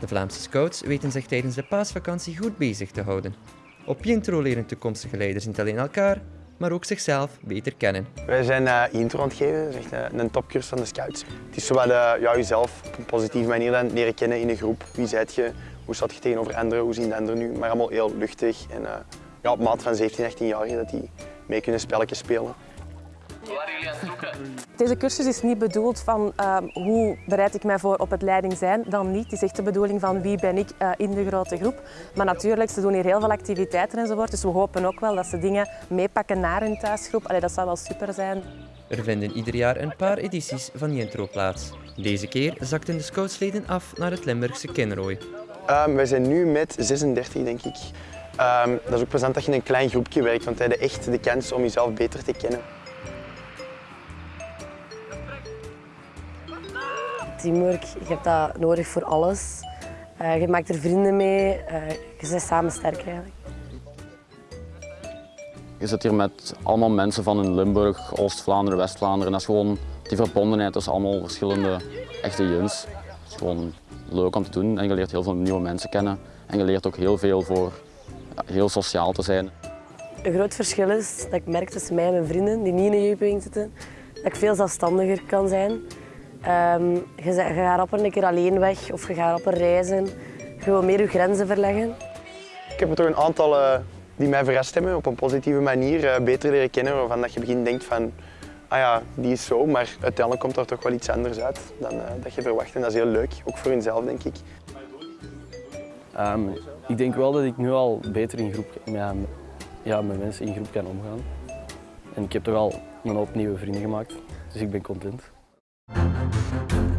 De Vlaamse scouts weten zich tijdens de paasvakantie goed bezig te houden. Op Jintro leren toekomstige leiders niet alleen elkaar, maar ook zichzelf beter kennen. Wij zijn uh, intro aan het geven, is echt een, een topcursus van de scouts. Het is zowel uh, ja, jezelf op een positieve manier leren kennen in een groep. Wie zijt je, hoe staat je tegenover anderen, hoe zien de anderen nu. Maar allemaal heel luchtig en ja, op maat van 17, 18 jaar dat die mee kunnen spelletjes spelen. Deze cursus is niet bedoeld van uh, hoe bereid ik mij voor op het leiding zijn, dan niet. Het is echt de bedoeling van wie ben ik uh, in de grote groep. Maar natuurlijk, ze doen hier heel veel activiteiten enzovoort, dus we hopen ook wel dat ze dingen meepakken naar hun thuisgroep. Allee, dat zou wel super zijn. Er vinden ieder jaar een paar edities van Jintro plaats. Deze keer zakten de scoutsleden af naar het Limburgse Kinrooi. Um, wij zijn nu met 36, denk ik. Um, dat is ook plezant dat je in een klein groepje werkt, want hij heeft echt de kans om jezelf beter te kennen. Teamwork, je hebt dat nodig voor alles. Uh, je maakt er vrienden mee, uh, je bent samen sterk eigenlijk. Je zit hier met allemaal mensen van in Limburg, Oost-Vlaanderen, West-Vlaanderen. Dat is gewoon die verbondenheid tussen allemaal verschillende echte juns. Het is gewoon leuk om te doen en je leert heel veel nieuwe mensen kennen. En je leert ook heel veel voor heel sociaal te zijn. Een groot verschil is dat ik merk tussen mij en mijn vrienden die niet in een jeugdbeweging zitten, dat ik veel zelfstandiger kan zijn. Um, je, je gaat op een keer alleen weg of je gaat op een reizen. Je wil meer je grenzen verleggen. Ik heb er toch een aantal uh, die mij verrast hebben op een positieve manier uh, beter leren kennen. Waarvan dat je begint denkt van, ah ja, die is zo, maar uiteindelijk komt er toch wel iets anders uit dan uh, dat je verwacht. En dat is heel leuk, ook voor hunzelf denk ik. Um, ik denk wel dat ik nu al beter in groep, ja, ja, met mensen in groep kan omgaan. En ik heb toch al een hoop nieuwe vrienden gemaakt, dus ik ben content. Thank you.